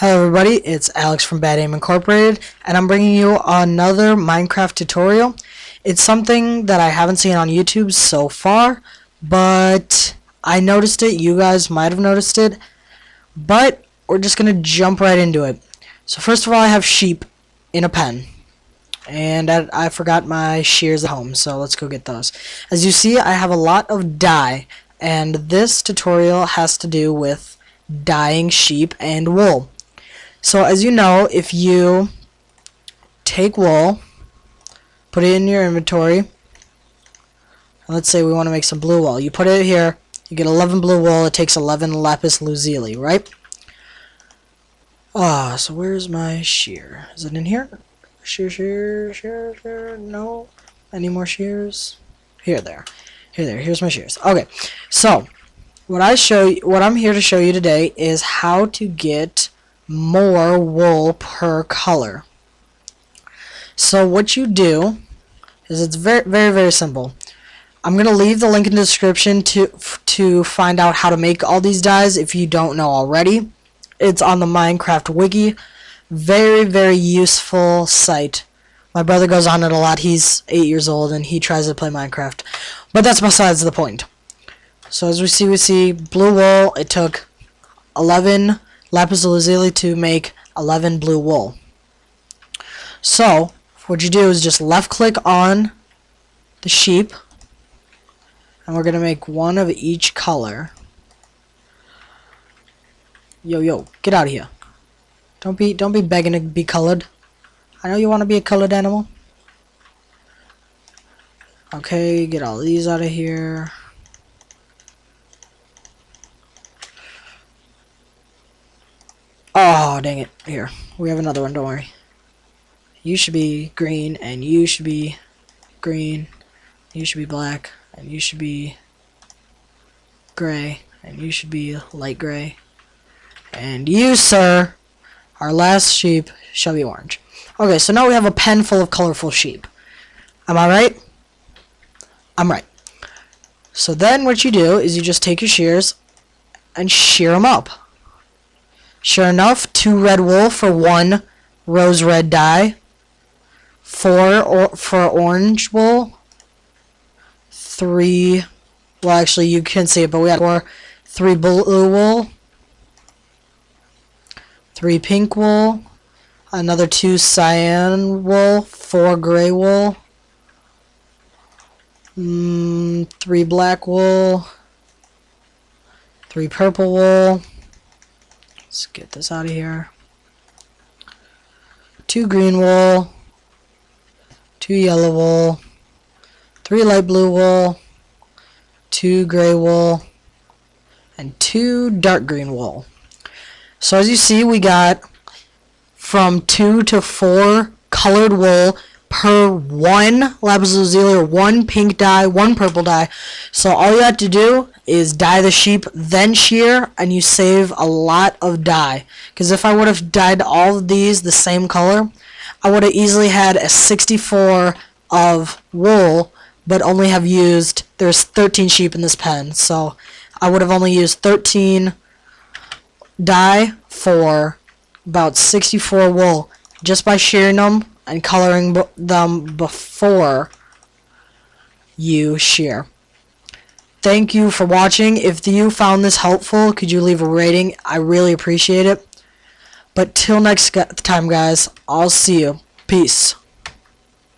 Hello everybody, it's Alex from Bad Aim Incorporated, and I'm bringing you another Minecraft tutorial. It's something that I haven't seen on YouTube so far, but I noticed it, you guys might have noticed it, but we're just going to jump right into it. So first of all, I have sheep in a pen, and I, I forgot my shears at home, so let's go get those. As you see, I have a lot of dye, and this tutorial has to do with dyeing sheep and wool. So as you know, if you take wool, put it in your inventory, let's say we want to make some blue wool. You put it here, you get 11 blue wool, it takes 11 lapis lazuli, right? Ah, so where's my shear? Is it in here? Shear, shear, shear, shear, no? Any more shears? Here, there. Here, there. Here's my shears. Okay, so what I show you, what I'm here to show you today is how to get more wool per color. So what you do is it's very very very simple. I'm gonna leave the link in the description to to find out how to make all these dyes if you don't know already. It's on the Minecraft wiki. Very very useful site. My brother goes on it a lot. He's eight years old and he tries to play Minecraft. But that's besides the point. So as we see, we see blue wool. It took 11 lapis lazuli to make 11 blue wool. So, what you do is just left click on the sheep and we're gonna make one of each color. Yo yo, get out of here. Don't be don't be begging to be colored. I know you want to be a colored animal. Okay, get all these out of here. Oh, dang it. Here. We have another one, don't worry. You should be green, and you should be green. You should be black, and you should be gray, and you should be light gray. And you, sir, our last sheep shall be orange. Okay, so now we have a pen full of colorful sheep. Am I right? I'm right. So then what you do is you just take your shears and shear them up. Sure enough, two red wool for one rose red dye. Four or for orange wool. Three, well actually you can see it, but we had four. Three blue wool. Three pink wool. Another two cyan wool. Four gray wool. Mm, three black wool. Three purple wool. Let's get this out of here. Two green wool, two yellow wool, three light blue wool, two gray wool, and two dark green wool. So as you see, we got from two to four colored wool per one lapis lazuli or one pink dye, one purple dye. So all you have to do is dye the sheep, then shear, and you save a lot of dye. Because if I would have dyed all of these the same color, I would have easily had a 64 of wool, but only have used, there's 13 sheep in this pen, so I would have only used 13 dye for about 64 wool just by shearing them and coloring them before you shear. Thank you for watching. If you found this helpful, could you leave a rating? I really appreciate it. But till next time, guys, I'll see you. Peace.